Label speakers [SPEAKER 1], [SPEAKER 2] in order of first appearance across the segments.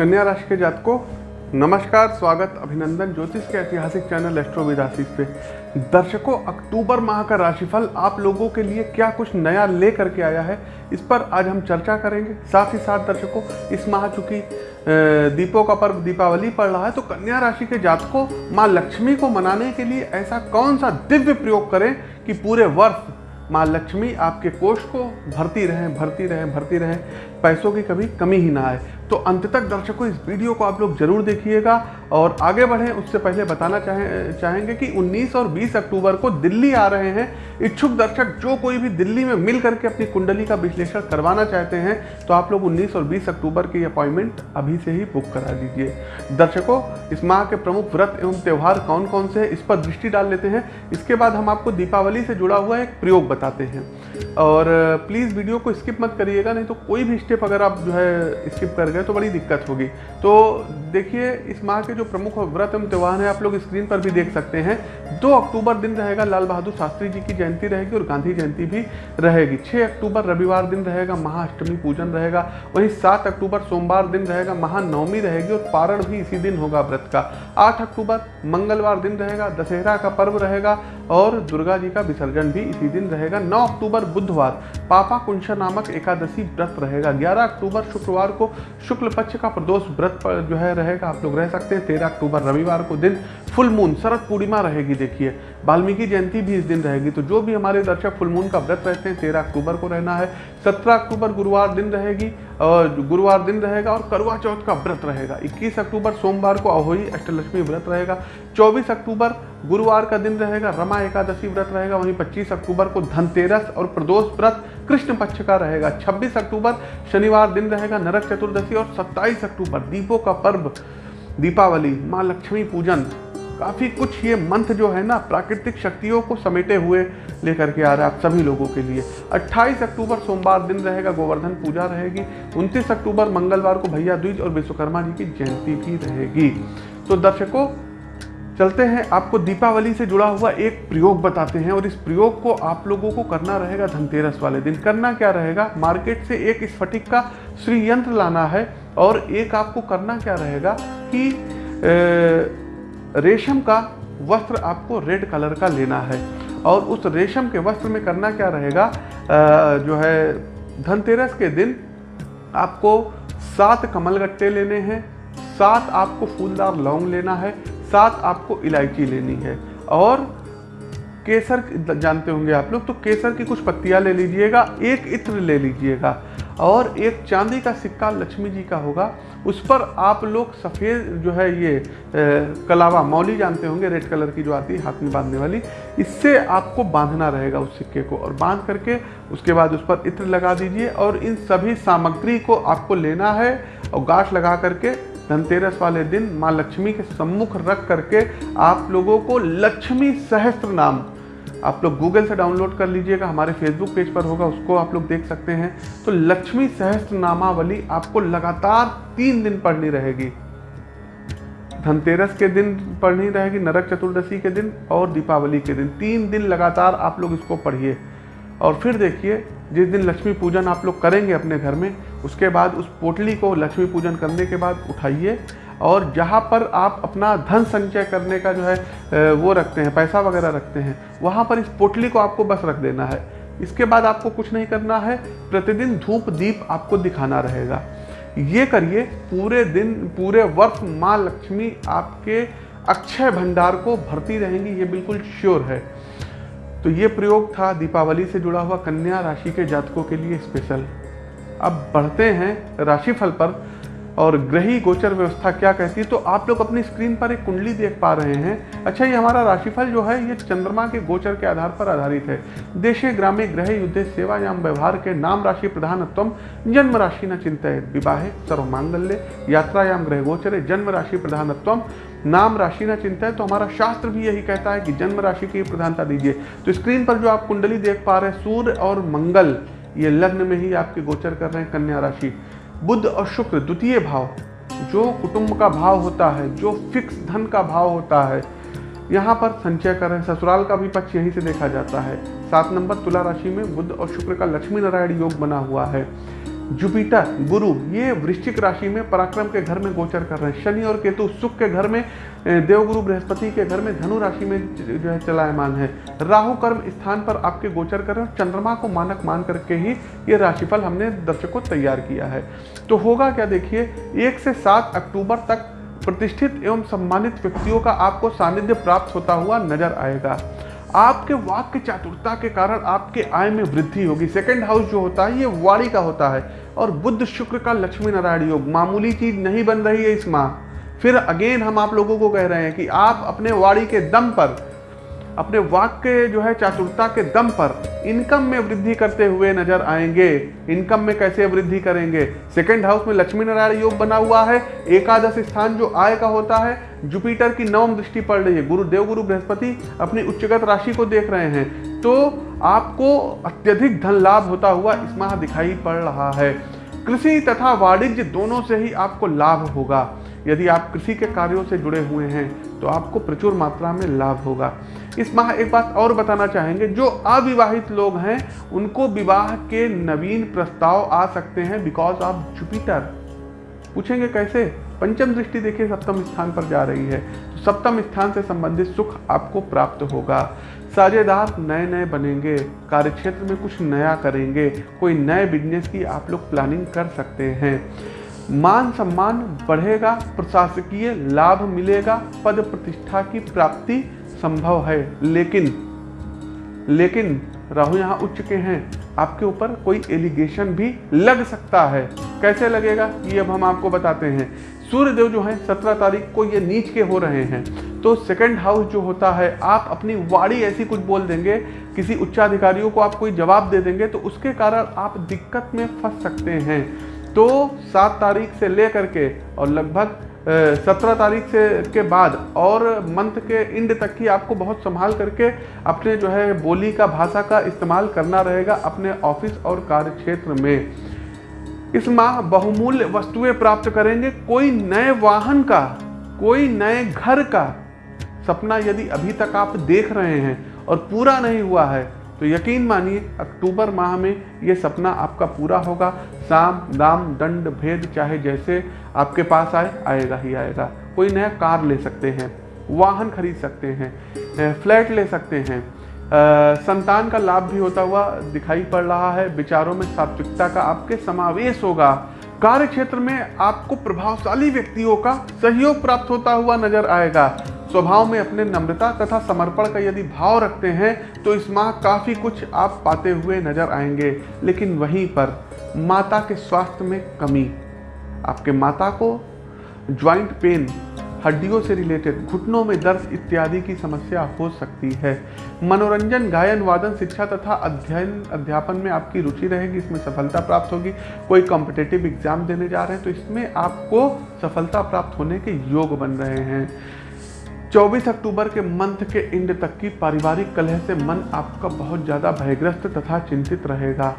[SPEAKER 1] कन्या राशि के जातकों, नमस्कार, स्वागत, अभिनंदन, ज्योतिष के ऐतिहासिक चैनल एस्ट्रो विदासीस पे। दर्शकों, अक्टूबर माह का राशिफल आप लोगों के लिए क्या कुछ नया ले करके आया है, इस पर आज हम चर्चा करेंगे। साथ ही साथ दर्शकों, इस माह चूँकि दीपों का पर्व दीपावली पड़ रहा है तो कन्या राशि के जातकों, माँ लक्ष्मी को मनाने के लिए ऐसा कौन सा दिव्य प्रयोग करें कि पूरे वर्ष माँ लक्ष्मी आपके कोष को भरती रहें भरती रहें भरती रहें, पैसों की कभी कमी ही ना आए। तो अंत तक दर्शकों, इस वीडियो को आप लोग ज़रूर देखिएगा और आगे बढ़ें। उससे पहले बताना चाहें, चाहेंगे कि 19 और 20 अक्टूबर को दिल्ली आ रहे हैं। इच्छुक दर्शक जो कोई भी दिल्ली में मिल करके अपनी कुंडली का विश्लेषण करवाना चाहते हैं तो आप लोग 19 और 20 अक्टूबर की अपॉइंटमेंट अभी से ही बुक करा दीजिए। दर्शकों, इस माह के प्रमुख व्रत एवं त्यौहार कौन कौन से हैं, इस पर दृष्टि डाल लेते हैं। इसके बाद हम आपको दीपावली से जुड़ा हुआ एक प्रयोग बताते हैं। और, प्लीज़ वीडियो को स्किप मत करिएगा, नहीं तो कोई भी स्टेप अगर आप जो है, स्किप कर गए तो बड़ी दिक्कत होगी। तो देखिए, इस माह के जो प्रमुख व्रत एवं त्यौहार हैं, आप लोग स्क्रीन पर भी देख सकते हैं। दो अक्टूबर दिन रहेगा, लाल बहादुर शास्त्री जी की जयंती रहेगी और गांधी जयंती भी रहेगी। छः अक्टूबर रविवार दिन रहेगा, महाअष्टमी पूजन रहेगा। वहीं सात अक्टूबर सोमवार दिन रहेगा, महानवमी रहेगी और पारण भी इसी दिन होगा व्रत का। आठ अक्टूबर मंगलवार दिन रहेगा, दशहरा का पर्व रहेगा और दुर्गा जी का विसर्जन भी इसी दिन रहेगा। नौ अक्टूबर बुधवार, पापा कुंशा नामक एकादशी व्रत रहेगा। ग्यारह अक्टूबर शुक्रवार को शुक्ल पक्ष का प्रदोष व्रत पर जो है रहेगा, आप लोग रह सकते हैं। तेरह अक्टूबर रविवार को दिन। फुल मून, शरद पूर्णिमा रहेगी, देखिए। वाल्मीकि जयंती भी इस दिन रहेगी तो जो भी हमारे दर्शक फुल मून का व्रत रहते हैं, तेरह अक्टूबर को रहना है, सत्रह अक्टूबर गुरुवार दिन रहेगी, और गुरुवार दिन रहेगा, और करवा चौथ का व्रत रहेगा। इक्कीस अक्टूबर सोमवार को अहोई अष्टलक्ष्मी व्रत रहेगा, चौबीस अक्टूबर गुरुवार का दिन रहेगा, रमा एकादशी व्रत रहेगा, वहीं पच्चीस अक्टूबर को धनतेरस और प्रदोष व्रत कृष्ण पक्ष का रहेगा 26 अक्टूबर शनिवार दिन रहेगा, नरक चतुर्दशी और 27 अक्टूबर दीपों का पर्व, दीपावली, माँ लक्ष्मी पूजन काफ़ी कुछ ये मंथ जो है ना, प्राकृतिक शक्तियों को समेटे हुए लेकर के आ रहा है आप सभी लोगों के लिए। 28 अक्टूबर सोमवार दिन रहेगा, गोवर्धन पूजा रहेगी। 29 अक्टूबर मंगलवार को भैया द्विज और विश्वकर्मा जी की जयंती भी रहेगी। तो दर्शकों, चलते हैं। आपको दीपावली से जुड़ा हुआ एक प्रयोग बताते हैं और इस प्रयोग को आप लोगों को करना रहेगा धनतेरस वाले दिन। करना क्या रहेगा? मार्केट से एक स्फटिक का श्रीयंत्र लाना है और एक आपको करना क्या रहेगा कि रेशम का वस्त्र आपको रेड कलर का लेना है। और उस रेशम के वस्त्र में करना क्या रहेगा? जो है, धनतेरस के दिन आपको सात कमलगट्टे लेने हैं, सात आपको फूलदार लौंग लेना है, सात आपको इलायची लेनी है। और केसर, जानते होंगे आप लोग तो केसर की कुछ पत्तियाँ ले लीजिएगा, एक इत्र ले लीजिएगा। और एक चांदी का सिक्का लक्ष्मी जी का होगा। उस पर आप लोग सफ़ेद जो है ये कलावा, मौली जानते होंगे, रेड कलर की जो आती है, हाथ में बांधने वाली, इससे आपको बांधना रहेगा उस सिक्के को और बाँध करके उसके बाद उस पर इत्र लगा दीजिए और इन सभी सामग्री को आपको लेना है और गाठ लगा करके धनतेरस वाले दिन माँ लक्ष्मी के सम्मुख रख करके आप लोगों को लक्ष्मी सहस्त्र नाम आप लोग गूगल से डाउनलोड कर लीजिएगा, हमारे फेसबुक पेज पर होगा, उसको आप लोग देख सकते हैं। तो लक्ष्मी सहस्त्र नामावली आपको लगातार तीन दिन पढ़नी रहेगी। धनतेरस के दिन पढ़नी रहेगी, नरक चतुर्दशी के दिन और दीपावली के दिन। तीन दिन लगातार आप लोग इसको पढ़िए। और फिर देखिए, जिस दिन लक्ष्मी पूजन आप लोग करेंगे अपने घर में, उसके बाद उस पोटली को लक्ष्मी पूजन करने के बाद उठाइए। और जहाँ पर आप अपना धन संचय करने का जो है वो रखते हैं, पैसा वगैरह रखते हैं, वहाँ पर इस पोटली को आपको बस रख देना है। इसके बाद आपको कुछ नहीं करना है, प्रतिदिन धूप दीप आपको दिखाना रहेगा। ये करिए, पूरे दिन, पूरे वर्ष माँ लक्ष्मी आपके अक्षय भंडार को भरती रहेंगी, ये बिल्कुल श्योर है। तो ये प्रयोग था दीपावली से जुड़ा हुआ कन्या राशि के जातकों के लिए स्पेशल अब बढ़ते हैं राशिफल पर। और ग्रही गोचर व्यवस्था क्या कहती है? तो आप लोग अपनी स्क्रीन पर एक कुंडली देख पा रहे हैं। अच्छा ये हमारा राशिफल जो है, ये चंद्रमा के गोचर के आधार पर आधारित है। देशे, ग्रामे, ग्रह, युद्ध, सेवायाम, व्यवहार के नाम राशि प्रधानत्व जन्म राशि न चिंता विवाह सर्व मांगल्य यात्रायाम, ग्रह गोचर, जन्म राशि प्रधानत्व नाम राशि न चिंता है तो हमारा शास्त्र भी यही कहता है कि जन्म राशि की प्रधानता दीजिए। तो स्क्रीन पर जो आप कुंडली देख पा रहे हैं, सूर्य और मंगल, ये लग्न में ही आपके गोचर कर रहे हैं, कन्या राशि। बुद्ध और शुक्र द्वितीय भाव। जो कुटुंब का भाव होता है, जो फिक्स धन का भाव होता है, यहाँ पर संचय कर रहे ससुराल का भी पक्ष यहीं से देखा जाता है। सात नंबर तुला राशि में बुद्ध और शुक्र का लक्ष्मी नारायण योग बना हुआ है। जुपिटर, गुरु, ये वृश्चिक राशि में पराक्रम के घर में गोचर कर रहे हैं। शनि और केतु सुख के घर में देवगुरु बृहस्पति के घर में धनु राशि में जो है चलायमान है। राहु कर्म स्थान पर आपके गोचर कर रहे हैं। चंद्रमा को मानक मान करके ही ये राशिफल हमने दर्शकों तैयार किया है। तो होगा क्या देखिए, एक से सात अक्टूबर तक प्रतिष्ठित एवं सम्मानित व्यक्तियों का आपको सानिध्य प्राप्त होता हुआ नज़र आएगा। आपके वाक्य चातुरता के कारण आपके आय में वृद्धि होगी। सेकंड हाउस जो होता है, ये वाणी का होता है। और बुद्ध शुक्र का लक्ष्मी नारायण योग, मामूली चीज़ नहीं बन रही है इस माह। फिर अगेन हम आप लोगों को कह रहे हैं कि आप अपने वाणी के दम पर अपने वाक्य जो है चातुरता के दम पर इनकम में वृद्धि करते हुए नज़र आएँगे। इनकम में कैसे वृद्धि करेंगे? सेकंड हाउस में लक्ष्मी नारायण योग बना हुआ है। एकादश स्थान जो आय का होता है जुपिटर की नवम दृष्टि पड़ रही है। गुरु देव गुरु बृहस्पति अपनी उच्चगत राशि को देख रहे हैं। तो आपको अत्यधिक धन लाभ होता हुआ इस माह दिखाई पड़ रहा है। कृषि तथा वाणिज्य दोनों से ही आपको लाभ होगा। यदि आप कृषि के कार्यों से जुड़े हुए हैं तो आपको प्रचुर मात्रा में लाभ होगा। इस माह एक बात और बताना चाहेंगे, जो अविवाहित लोग हैं, उनको विवाह के नवीन प्रस्ताव आ सकते हैं बिकॉज़ ऑफ़ जुपिटर पूछेंगे कैसे? पंचम दृष्टि देखिए, सप्तम स्थान पर जा रही है। तो सप्तम स्थान से संबंधित सुख आपको प्राप्त होगा। साझेदार नए नए बनेंगे, कार्यक्षेत्र में कुछ नया करेंगे, कोई नए बिज़नेस की आप लोग प्लानिंग कर सकते हैं। मान सम्मान बढ़ेगा, प्रशासकीय लाभ मिलेगा, पद प्रतिष्ठा की प्राप्ति संभव है। लेकिन लेकिन राहु यहाँ उच्च के हैं। आपके ऊपर कोई एलिगेशन भी लग सकता है। कैसे लगेगा? ये अब हम आपको बताते हैं। सूर्यदेव जो है, सत्रह तारीख को ये नीच के हो रहे हैं। तो सेकंड हाउस जो होता है, आप अपनी वाड़ी ऐसी कुछ बोल देंगे, किसी उच्चाधिकारियों को आप कोई जवाब दे देंगे तो उसके कारण आप दिक्कत में फंस सकते हैं। तो सात तारीख से लेकर के और लगभग सत्रह तारीख से के बाद और मंथ के इंड तक ही आपको बहुत संभाल करके अपने जो है बोली का, भाषा का इस्तेमाल करना रहेगा अपने ऑफ़िस और कार्य क्षेत्र में। इस माह बहुमूल्य वस्तुएँ प्राप्त करेंगे। कोई नए वाहन का, कोई नए घर का सपना यदि अभी तक आप देख रहे हैं और पूरा नहीं हुआ है तो यकीन मानिए अक्टूबर माह में ये सपना आपका पूरा होगा। साम दाम, दंड, भेद चाहे जैसे आपके पास आए, आएगा ही आएगा। कोई नया कार ले सकते हैं, वाहन खरीद सकते हैं फ्लैट ले सकते हैं। संतान का लाभ भी होता हुआ दिखाई पड़ रहा है। विचारों में सात्विकता का आपके समावेश होगा। कार्य क्षेत्र में आपको प्रभावशाली व्यक्तियों का सहयोग प्राप्त होता हुआ नज़र आएगा। स्वभाव में अपने नम्रता तथा समर्पण का यदि भाव रखते हैं तो इस माह काफ़ी कुछ आप पाते हुए नज़र आएँगे। लेकिन वहीं पर माता के स्वास्थ्य में कमी। आपके माता को ज्वाइंट पेन हड्डियों से रिलेटेड घुटनों में दर्द इत्यादि की समस्या हो सकती है। मनोरंजन, गायन, वादन, शिक्षा तथा अध्ययन, अध्यापन में आपकी रुचि रहेगी, इसमें सफलता प्राप्त होगी। कोई कॉम्पिटेटिव एग्ज़ाम देने जा रहे हैं तो इसमें आपको सफलता प्राप्त होने के योग बन रहे हैं। 24 अक्टूबर के मंथ के इंड तक की पारिवारिक कलह से मन आपका बहुत ज़्यादा भयग्रस्त तथा चिंतित रहेगा।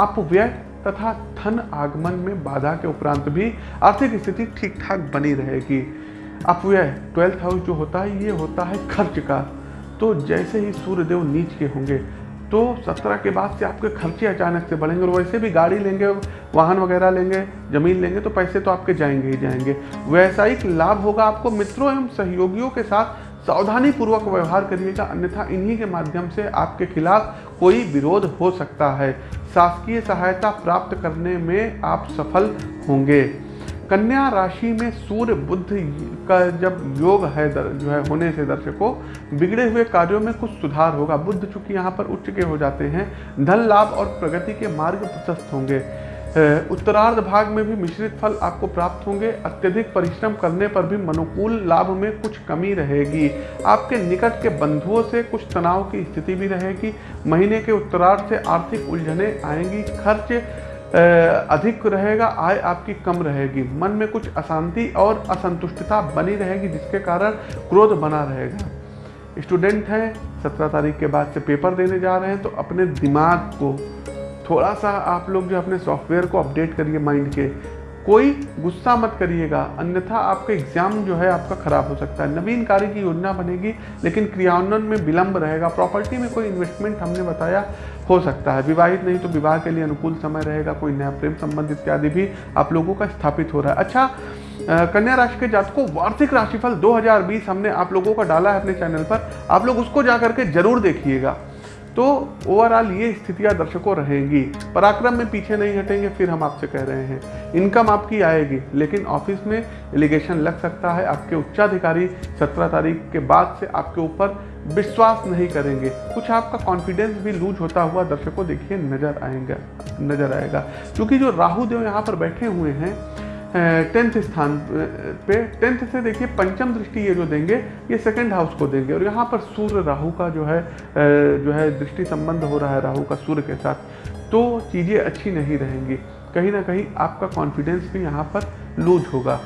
[SPEAKER 1] अपव्यय तथा धन आगमन में बाधा के उपरांत भी आर्थिक स्थिति ठीक ठाक बनी रहेगी। अपव्यय ट्वेल्थ हाउस जो होता है, ये होता है खर्च का। तो जैसे ही सूर्यदेव नीच के होंगे तो सत्रह के बाद से आपके खर्चे अचानक से बढ़ेंगे और वैसे भी गाड़ी लेंगे, वाहन वगैरह लेंगे, ज़मीन लेंगे तो पैसे तो आपके जाएँगे ही जाएँगे। वैसायिक लाभ होगा आपको मित्रों एवं सहयोगियों के साथ सावधानी पूर्वक व्यवहार करिएगा अन्यथा इन्हीं के माध्यम से आपके खिलाफ कोई विरोध हो सकता है। शासकीय सहायता प्राप्त करने में आप सफल होंगे। कन्या राशि में सूर्य बुद्ध का जब योग है दर, जो है होने से दर्शकों बिगड़े हुए कार्यों में कुछ सुधार होगा। बुद्ध चूँकि यहाँ पर उच्च के हो जाते हैं धन लाभ और प्रगति के मार्ग प्रशस्त होंगे। उत्तरार्ध भाग में भी मिश्रित फल आपको प्राप्त होंगे। अत्यधिक परिश्रम करने पर भी मनोकूल लाभ में कुछ कमी रहेगी। आपके निकट के बंधुओं से कुछ तनाव की स्थिति भी रहेगी। महीने के उत्तरार्ध से आर्थिक उलझने आएँगी। खर्च अधिक रहेगा। आय आपकी कम रहेगी। मन में कुछ अशांति और असंतुष्टता बनी रहेगी, जिसके कारण क्रोध बना रहेगा। स्टूडेंट हैं, सत्रह तारीख के बाद से पेपर देने जा रहे हैं तो अपने दिमाग को थोड़ा सा आप लोग जो अपने सॉफ्टवेयर को अपडेट करिए माइंड के, कोई गुस्सा मत करिएगा, अन्यथा आपका एग्ज़ाम जो है आपका खराब हो सकता है। नवीन कार्य की योजना बनेगी, लेकिन क्रियान्वयन में विलंब रहेगा, प्रॉपर्टी में कोई इन्वेस्टमेंट हमने बताया हो सकता है। विवाहित नहीं तो विवाह के लिए अनुकूल समय रहेगा, कोई नया प्रेम संबंध इत्यादि भी आप लोगों का स्थापित हो रहा है। अच्छा कन्या राशि के जातकों, वार्षिक राशिफल 2020 हमने आप लोगों का डाला है अपने चैनल पर, आप लोग उसको जा करके ज़रूर देखिएगा। तो ओवरऑल ये स्थितियाँ दर्शकों रहेंगी। पराक्रम में पीछे नहीं हटेंगे, फिर हम आपसे कह रहे हैं। इनकम आपकी आएगी, लेकिन ऑफ़िस में एलिगेशन लग सकता है। आपके उच्चाधिकारी सत्रह तारीख के बाद से आपके ऊपर विश्वास नहीं करेंगे। कुछ आपका कॉन्फिडेंस भी लूज होता हुआ दर्शकों देखिए नज़र आएगा नज़र आएगा। क्योंकि जो राहु देव यहाँ पर बैठे हुए हैं टेंथ स्थान पे, टेंथ से देखिए पंचम दृष्टि ये जो देंगे, ये सेकंड हाउस को देंगे। और यहाँ पर सूर्य राहु का जो है जो है दृष्टि संबंध हो रहा है राहु का सूर्य के साथ तो चीज़ें अच्छी नहीं रहेंगी। कहीं ना कहीं आपका कॉन्फिडेंस भी यहाँ पर लूज होगा।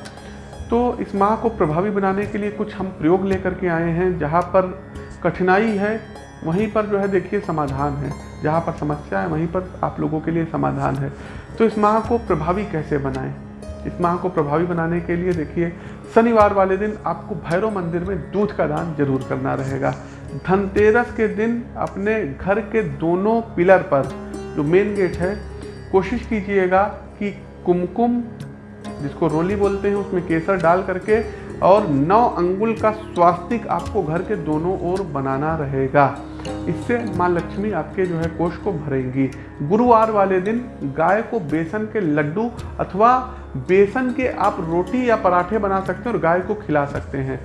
[SPEAKER 1] तो इस माह को प्रभावी बनाने के लिए कुछ हम प्रयोग लेकर के आए हैं, जहाँ पर कठिनाई है, वहीं पर जो है देखिए समाधान है। जहाँ पर समस्या है, वहीं पर आप लोगों के लिए समाधान है। तो इस माह को प्रभावी कैसे बनाएँ? इस माह को प्रभावी बनाने के लिए देखिए, शनिवार वाले दिन आपको भैरव मंदिर में दूध का दान ज़रूर करना रहेगा। धनतेरस के दिन अपने घर के दोनों पिलर पर जो मेन गेट है, कोशिश कीजिएगा कि कुमकुम, जिसको रोली बोलते हैं, उसमें केसर डाल करके और नौ अंगुल का स्वास्तिक आपको घर के दोनों ओर बनाना रहेगा। इससे माँ लक्ष्मी आपके जो है, कोष को भरेंगी। गुरुवार वाले दिन गाय को बेसन के लड्डू अथवा बेसन के आप रोटी या पराठे बना सकते हैं और गाय को खिला सकते हैं।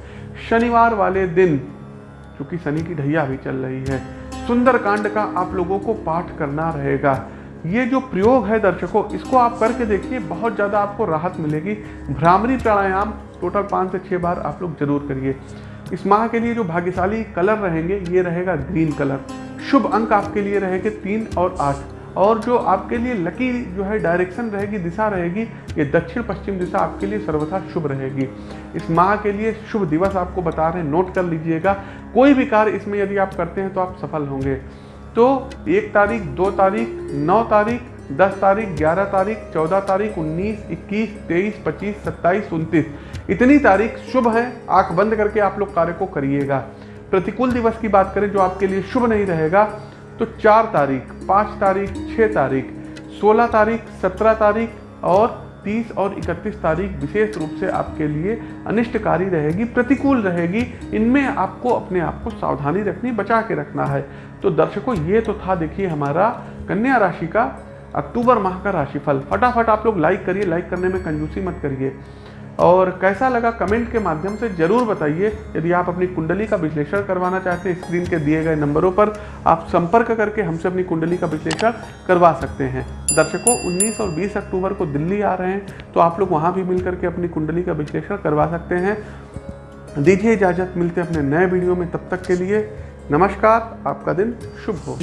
[SPEAKER 1] शनिवार वाले दिन क्योंकि शनि की ढैया भी चल रही है, सुंदरकांड का आप लोगों को पाठ करना रहेगा। ये जो प्रयोग है दर्शकों, इसको आप करके देखिए, बहुत ज़्यादा आपको राहत मिलेगी। भ्रामरी प्राणायाम टोटल पाँच से छः बार आप लोग ज़रूर करिए। इस माह के लिए जो भाग्यशाली कलर रहेंगे, ये रहेगा ग्रीन कलर। शुभ अंक आपके लिए रहेंगे तीन और आठ। और जो आपके लिए लकी जो है डायरेक्शन रहेगी, दिशा रहेगी, ये दक्षिण पश्चिम दिशा आपके लिए सर्वथा शुभ रहेगी। इस माह के लिए शुभ दिवस आपको बता रहे हैं नोट कर लीजिएगा। कोई भी कार्य इसमें यदि आप करते हैं तो आप सफल होंगे। तो एक तारीख, दो तारीख, नौ तारीख, दस तारीख, ग्यारह तारीख, चौदह तारीख, उन्नीस, इक्कीस, तेईस, पच्चीस, सत्ताईस, उनतीस। इतनी तारीख शुभ है, आँख बंद करके आप लोग कार्य को करिएगा। प्रतिकूल दिवस की बात करें जो आपके लिए शुभ नहीं रहेगा तो चार तारीख, पाँच तारीख छः तारीख, सोलह तारीख, सत्रह तारीख और तीस और इकतीस तारीख विशेष रूप से आपके लिए अनिष्टकारी रहेगी, प्रतिकूल रहेगी। इनमें आपको अपने आप को सावधानी रखनी, बचा के रखना है। तो दर्शकों, ये तो था देखिए हमारा कन्या राशि का, अक्टूबर माह का राशिफल। फटाफट आप लोग लाइक करिए लाइक करने में कंजूसी मत करिए। और कैसा लगा कमेंट के माध्यम से ज़रूर बताइए। यदि आप अपनी कुंडली का विश्लेषण करवाना चाहते हैं, स्क्रीन के दिए गए नंबरों पर आप संपर्क करके हमसे अपनी कुंडली का विश्लेषण करवा सकते हैं। दर्शकों 19 और 20 अक्टूबर को दिल्ली आ रहे हैं तो आप लोग वहाँ भी मिल करके अपनी कुंडली का विश्लेषण करवा सकते हैं। दीजिए इजाज़त, मिलते हैं अपने नए वीडियो में, तब तक के लिए नमस्कार, आपका दिन शुभ हो।